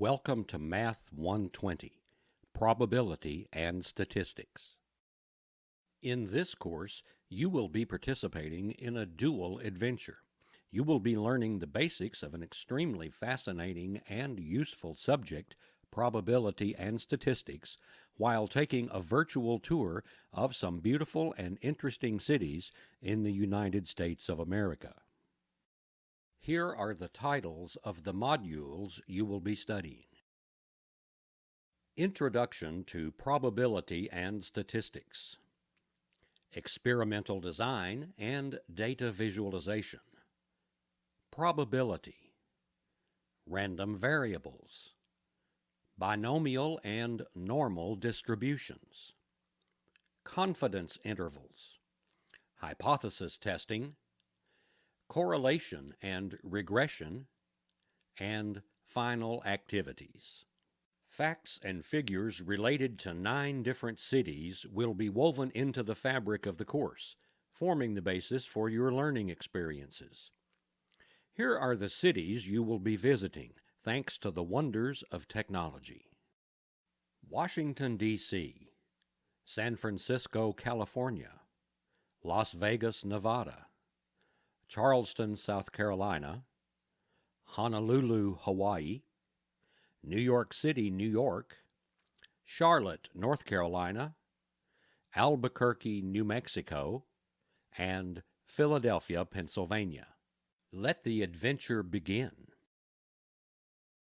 Welcome to Math 120 Probability and Statistics. In this course, you will be participating in a dual adventure. You will be learning the basics of an extremely fascinating and useful subject, probability and statistics, while taking a virtual tour of some beautiful and interesting cities in the United States of America. Here are the titles of the modules you will be studying. Introduction to Probability and Statistics. Experimental Design and Data Visualization. Probability. Random Variables. Binomial and Normal Distributions. Confidence Intervals. Hypothesis Testing correlation and regression, and final activities. Facts and figures related to nine different cities will be woven into the fabric of the course, forming the basis for your learning experiences. Here are the cities you will be visiting, thanks to the wonders of technology. Washington, D.C., San Francisco, California, Las Vegas, Nevada, Charleston, South Carolina, Honolulu, Hawaii, New York City, New York, Charlotte, North Carolina, Albuquerque, New Mexico, and Philadelphia, Pennsylvania. Let the adventure begin.